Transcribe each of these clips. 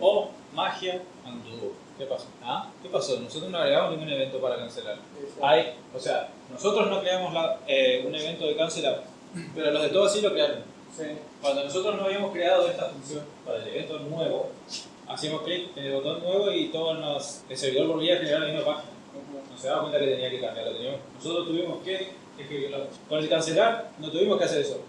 O magia anduvo. ¿Qué pasó? ¿Ah? ¿Qué pasó? Nosotros no agregamos ningún evento para cancelar. Hay, o sea, nosotros no creamos la- eh, un evento de cancelar, pero los de todos sí lo crearon. Sí. Cuando nosotros no habíamos creado esta función para el evento nuevo, hacíamos clic en el botón nuevo y todo nos, el servidor volvía a generar la misma página. No se daba cuenta que tenía que cambiarlo. Teníamos, nosotros tuvimos que escribirlo. Con el cancelar no tuvimos que hacer eso.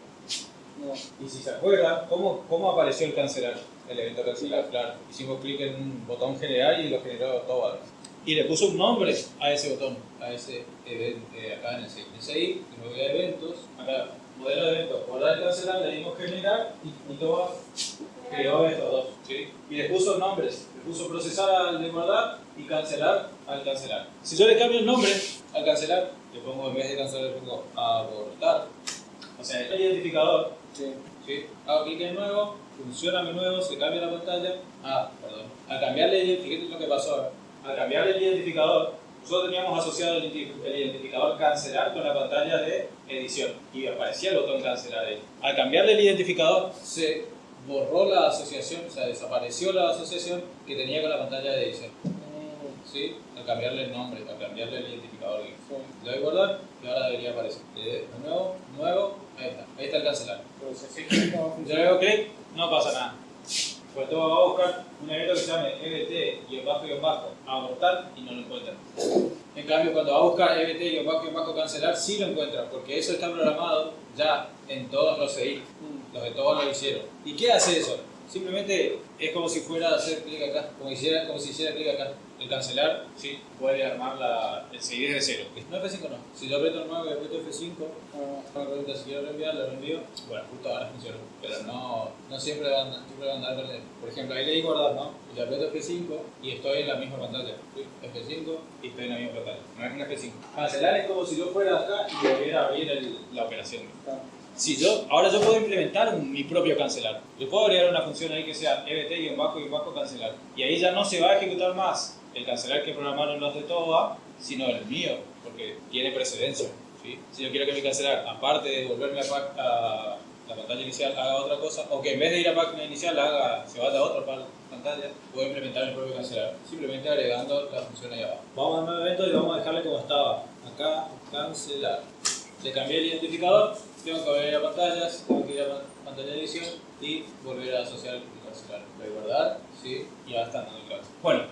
No. Y si se acuerdan, ¿cómo, cómo apareció el cancelar? El evento cancelar, claro. Hicimos clic en un botón general y lo generó todo. Y le puso un nombre a ese botón, a ese evento, eh, acá en el CI. y luego de eventos, acá, modelo de evento, guardar y cancelar, le dimos generar y, y todo creó estos dos. ¿sí? Y le puso nombres, le puso procesar al de guardar y cancelar al cancelar. Si yo le cambio el nombre al cancelar, le pongo en vez de cancelar, le pongo abortar. O sea, el identificador Sí. ¿sí? Hago clic en nuevo, funciona mi nuevo, se cambia la pantalla. Ah, perdón. Al cambiarle, fíjate lo que pasó ahora. Al cambiarle el identificador, nosotros teníamos asociado el, identi- el identificador cancelar con la pantalla de edición y aparecía el botón cancelar ahí. Al cambiarle el identificador, se borró la asociación, o sea, desapareció la asociación que tenía con la pantalla de edición. Mm, ¿Sí? Al cambiarle el nombre, al cambiarle el identificador. Le doy guardar y ahora debería aparecer. Doy de nuevo, nuevo, ahí está. El cancelar. Yo le hago clic, no pasa nada. Pues todo va a buscar un evento que se llame EBT y bajo y bajo abortar y no lo encuentra. En cambio, cuando va a buscar EBT y bajo y bajo cancelar, sí lo encuentra, porque eso está programado ya en todos los CI. Mm, Los de todos lo hicieron. ¿Y qué hace eso? Simplemente es como si fuera a hacer clic acá, como, hiciera, como si hiciera clic acá. El cancelar, sí, puede armar la, el CI desde cero. No F5 no. Si yo aprieto el nuevo y aprieto F5, ah, me pregunta si quiero reenviar, lo reenvío. Bueno, justo ahora funciona, pero no, no siempre van, siempre van a perdiendo. Por ejemplo, ahí le di guardar, ¿no? Y le aprieto F5 y estoy en la misma pantalla. ¿sí? F5 y estoy en la misma pantalla. No es una F5. Cancelar es como si yo fuera acá y volviera a abrir el- la operación. Si yo, ahora yo puedo implementar mi propio cancelar. Yo puedo agregar una función ahí que sea ebt y ahí ya no se va a ejecutar más el cancelar que programaron los de TOA, sino el mío, porque tiene precedencia. Si yo quiero que mi cancelar, aparte de volverme a, la pantalla inicial, haga otra cosa, o que en vez de ir a página inicial haga, se vaya a otra pa- pantalla, puedo implementar mi propio cancelar, simplemente agregando la función ahí abajo. Vamos a nuevo evento y vamos a dejarle como estaba. Acá, cancelar. Le cambié el identificador, tengo que volver a pantallas, tengo que ir a pan- pantalla de edición y volver a asociar el cancelar. Voy a guardar, sí, y ya está dando el caso. Bueno,